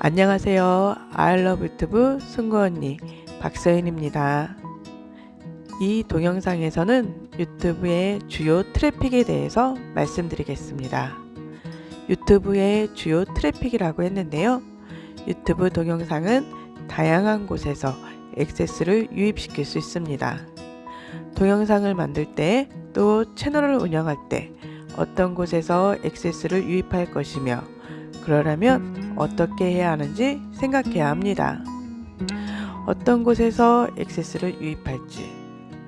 안녕하세요. I love 유튜브 승구 언니 박서연입니다. 이 동영상에서는 유튜브의 주요 트래픽에 대해서 말씀드리겠습니다. 유튜브의 주요 트래픽이라고 했는데요. 유튜브 동영상은 다양한 곳에서 액세스를 유입시킬 수 있습니다. 동영상을 만들 때 또 채널을 운영할 때 어떤 곳에서 액세스를 유입할 것이며 그러려면 어떻게 해야 하는지 생각해야 합니다. 어떤 곳에서 액세스를 유입할지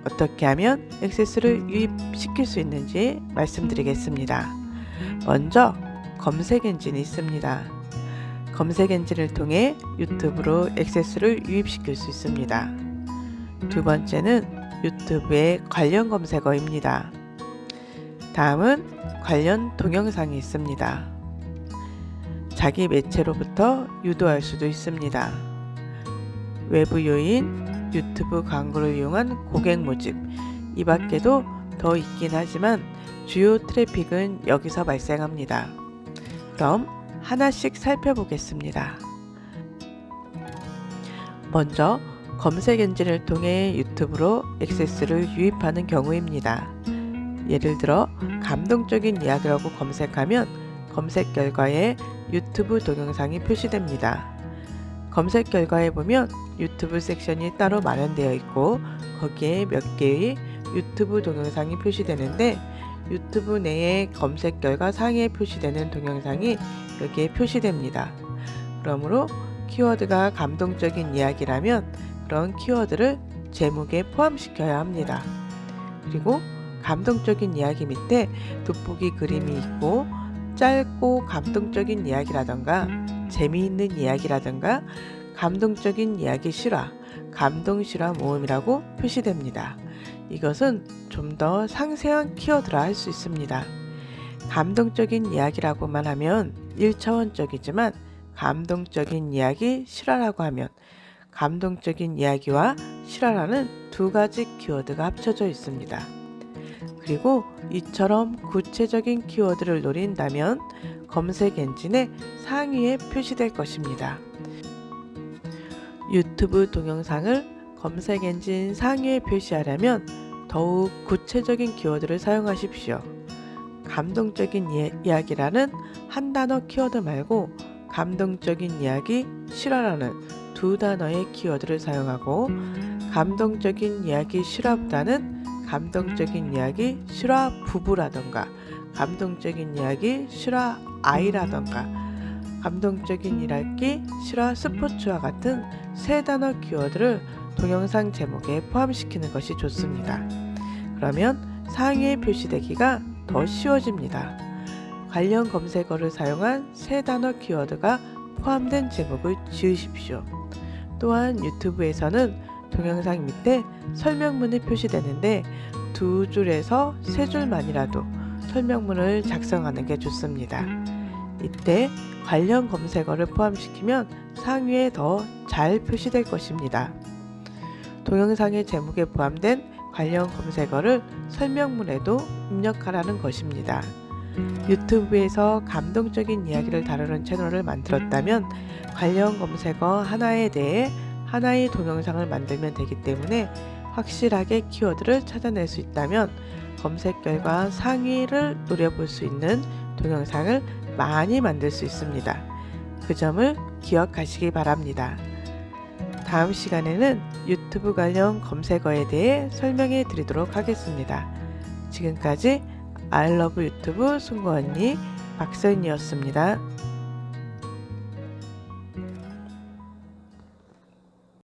어떻게 하면 액세스를 유입시킬 수 있는지 말씀드리겠습니다. 먼저 검색 엔진이 있습니다. 검색 엔진을 통해 유튜브로 액세스를 유입시킬 수 있습니다. 두 번째는 유튜브의 관련 검색어입니다. 다음은 관련 동영상이 있습니다. 자기 매체로부터 유도할 수도 있습니다. 외부 요인, 유튜브 광고를 이용한 고객 모집, 이 밖에도 더 있긴 하지만 주요 트래픽은 여기서 발생합니다. 그럼 하나씩 살펴보겠습니다. 먼저 검색 엔진을 통해 유튜브로 액세스를 유입하는 경우입니다. 예를 들어 감동적인 이야기라고 검색하면 검색 결과에 유튜브 동영상이 표시됩니다. 검색 결과에 보면 유튜브 섹션이 따로 마련되어 있고 거기에 몇 개의 유튜브 동영상이 표시되는데 유튜브 내에 검색 결과 상위에 표시되는 동영상이 여기에 표시됩니다. 그러므로 키워드가 감동적인 이야기라면 그런 키워드를 제목에 포함시켜야 합니다. 그리고 감동적인 이야기 밑에 돋보기 그림이 있고 짧고 감동적인 이야기라던가 재미있는 이야기라던가 감동적인 이야기 실화, 감동 실화 모음이라고 표시됩니다. 이것은 좀 더 상세한 키워드라 할 수 있습니다. 감동적인 이야기라고만 하면 1차원적이지만 감동적인 이야기 실화라고 하면 감동적인 이야기와 실화라는 두 가지 키워드가 합쳐져 있습니다. 그리고 이처럼 구체적인 키워드를 노린다면 검색 엔진의 상위에 표시될 것입니다. 유튜브 동영상을 검색 엔진 상위에 표시하려면 더욱 구체적인 키워드를 사용하십시오. 감동적인 이야기라는 한 단어 키워드 말고 감동적인 이야기, 실화라는 두 단어의 키워드를 사용하고 감동적인 이야기 실화보다는 감동적인 이야기 실화 부부라던가 감동적인 이야기 실화 아이라던가 감동적인 일할기 실화 스포츠와 같은 세 단어 키워드를 동영상 제목에 포함시키는 것이 좋습니다. 그러면 상위에 표시되기가 더 쉬워집니다. 관련 검색어를 사용한 세 단어 키워드가 포함된 제목을 지으십시오. 또한 유튜브에서는 동영상 밑에 설명문이 표시되는데 두 줄에서 세 줄만이라도 설명문을 작성하는 게 좋습니다. 이때 관련 검색어를 포함시키면 상위에 더 잘 표시될 것입니다. 동영상의 제목에 포함된 관련 검색어를 설명문에도 입력하라는 것입니다. 유튜브에서 감동적인 이야기를 다루는 채널을 만들었다면 관련 검색어 하나에 대해 하나의 동영상을 만들면 되기 때문에 확실하게 키워드를 찾아낼 수 있다면 검색 결과 상위를 노려볼 수 있는 동영상을 많이 만들 수 있습니다. 그 점을 기억하시기 바랍니다. 다음 시간에는 유튜브 관련 검색어에 대해 설명해 드리도록 하겠습니다. 지금까지 아이러브 유튜브 승구 언니 박서연이었습니다.